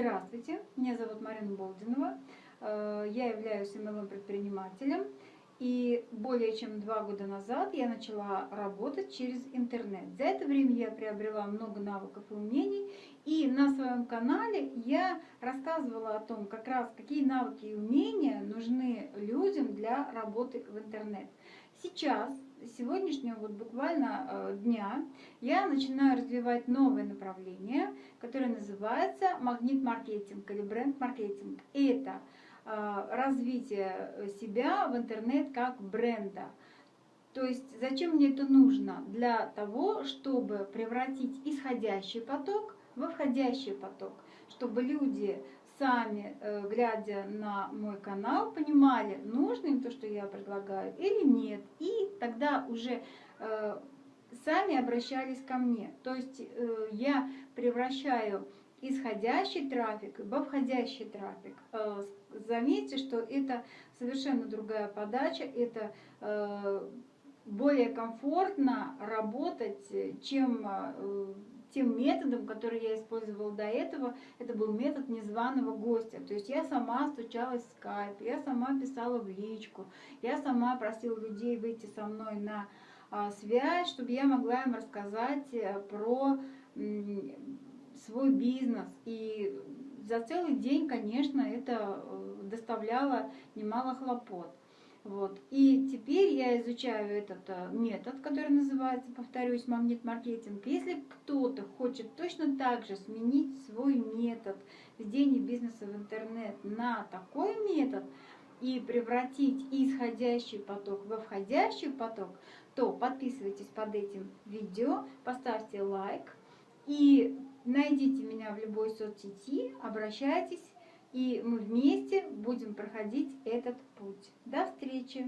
Здравствуйте, меня зовут Марина Болдинова, э, я являюсь MLM-предпринимателем, и более чем два года назад я начала работать через интернет. За это время я приобрела много навыков и умений, и на своем канале я рассказывала о том, как раз какие навыки и умения нужны людям для работы в интернет. Сейчас сегодняшнего вот буквально э, дня я начинаю развивать новое направление, которое называется магнит-маркетинг или бренд-маркетинг. Это э, развитие себя в интернет как бренда. То есть зачем мне это нужно? Для того, чтобы превратить исходящий поток во входящий поток, чтобы люди сами, э, глядя на мой канал, понимали, нужно им то, что я предлагаю или нет. И тогда уже э, сами обращались ко мне. То есть э, я превращаю исходящий трафик во входящий трафик. Заметьте, что это совершенно другая подача, это более комфортно работать, чем тем методом, который я использовала до этого, это был метод незваного гостя. То есть я сама стучалась в скайп, я сама писала в личку, я сама просила людей выйти со мной на а, связь, чтобы я могла им рассказать э, про свой бизнес. И за целый день, конечно, это э, доставляло немало хлопот. Вот. И теперь я изучаю этот э, метод, который называется, повторюсь, магнит-маркетинг. Если кто-то хочет точно так же сменить свой метод ведения бизнеса в интернет на такой метод и превратить исходящий поток во входящий поток, то подписывайтесь под этим видео, поставьте лайк и найдите меня в любой соцсети, обращайтесь и мы вместе будем проходить этот путь. До встречи!